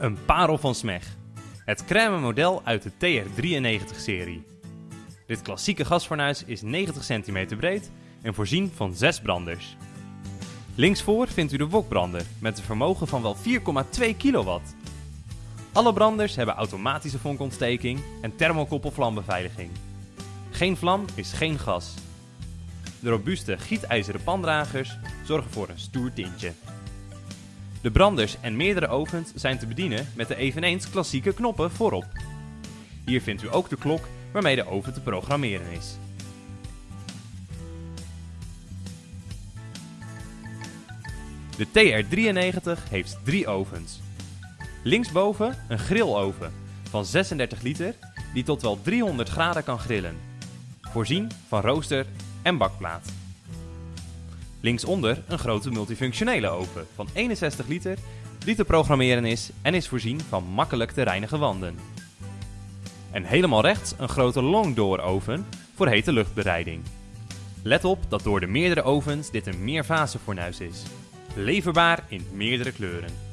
Een parel van Smeg. Het crème model uit de TR93-serie. Dit klassieke gasfornuis is 90 cm breed en voorzien van 6 branders. Linksvoor vindt u de wokbrander met een vermogen van wel 4,2 kW. Alle branders hebben automatische vonkontsteking en thermokoppelvlambeveiliging. Geen vlam is geen gas. De robuuste gietijzeren pandragers zorgen voor een stoer tintje. De branders en meerdere ovens zijn te bedienen met de eveneens klassieke knoppen voorop. Hier vindt u ook de klok waarmee de oven te programmeren is. De TR93 heeft drie ovens. Linksboven een grilloven van 36 liter die tot wel 300 graden kan grillen. Voorzien van rooster en bakplaat. Linksonder een grote multifunctionele oven van 61 liter die te programmeren is en is voorzien van makkelijk te reinigen wanden. En helemaal rechts een grote longdoor oven voor hete luchtbereiding. Let op dat door de meerdere ovens dit een meerfase fornuis is. Leverbaar in meerdere kleuren.